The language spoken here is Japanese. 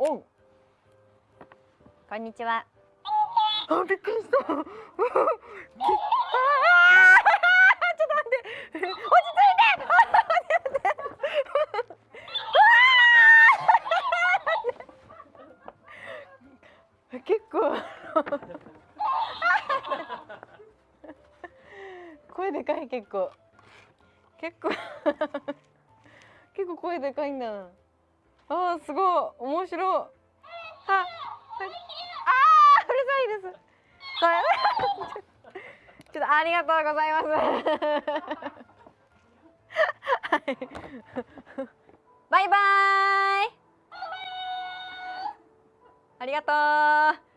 おう。こんにちは。あびっくりした。ちょっと待って。落ち着いて。結構声でかい結構結構結構声でかいんだなあーすごい。面白い。あはいあーうるさいです。ちょっとありがとうございます。はい。バイバイ。ありがとう。